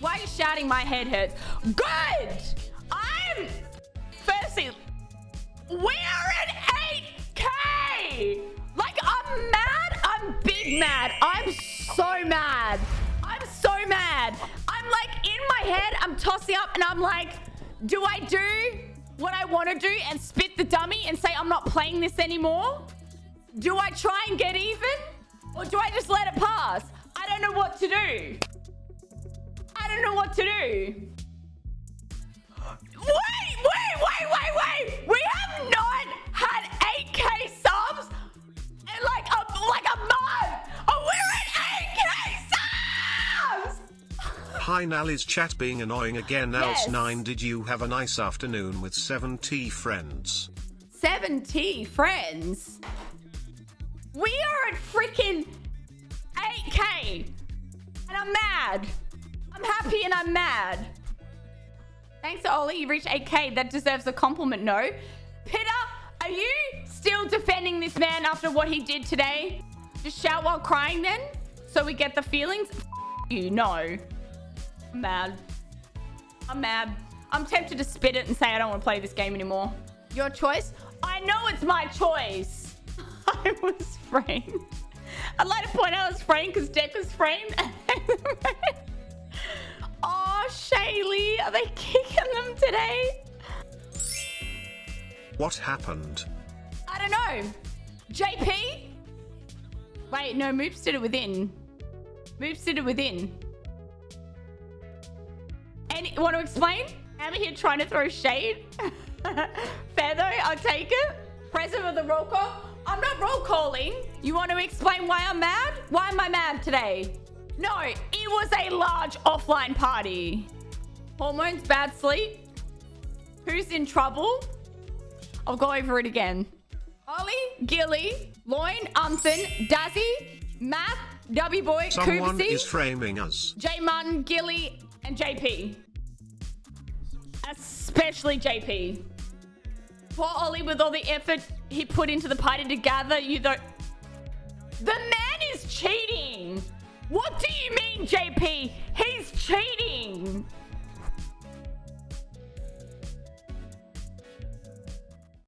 Why are you shouting my head hurts? Good! I'm... Firstly, we're at 8K! Like, I'm mad. I'm big mad. I'm so mad. I'm so mad. I'm like, in my head, I'm tossing up and I'm like, do I do what I want to do and spit the dummy and say I'm not playing this anymore? Do I try and get even? Or do I just let it pass? I don't know what to do. To do. Wait, wait, wait, wait, wait. We have not had 8k subs in like a, like a month. Oh, we're at 8k subs. Hi Nally's chat being annoying again Yes. else 9 did you have a nice afternoon with 7T friends? 70 friends. We are at freaking 8k. And I'm mad. I'm happy and I'm mad. Thanks Ollie, you reached 8k. That deserves a compliment, no? Pitta, are you still defending this man after what he did today? Just shout while crying then? So we get the feelings? F you, no. I'm mad. I'm mad. I'm tempted to spit it and say I don't want to play this game anymore. Your choice? I know it's my choice. I was framed. I'd like to point out I was framed because Deck was framed. Shaylee, are they kicking them today? What happened? I don't know. JP? Wait, no, Moops did it within. Moops did it within. Any want to explain? I'm here trying to throw shade. Fair though, I'll take it. President of the roll call. I'm not roll calling. You want to explain why I'm mad? Why am I mad today? No, it was a large offline party. Hormones, bad sleep. Who's in trouble? I'll go over it again. Ollie, Gilly, Loin, Unthan, Dazzy, Matt, W Boy, Someone Koopsy, is framing us. J Martin, Gilly, and JP. Especially JP. Poor Ollie with all the effort he put into the party to gather you though. The man is cheating! What do you mean, JP?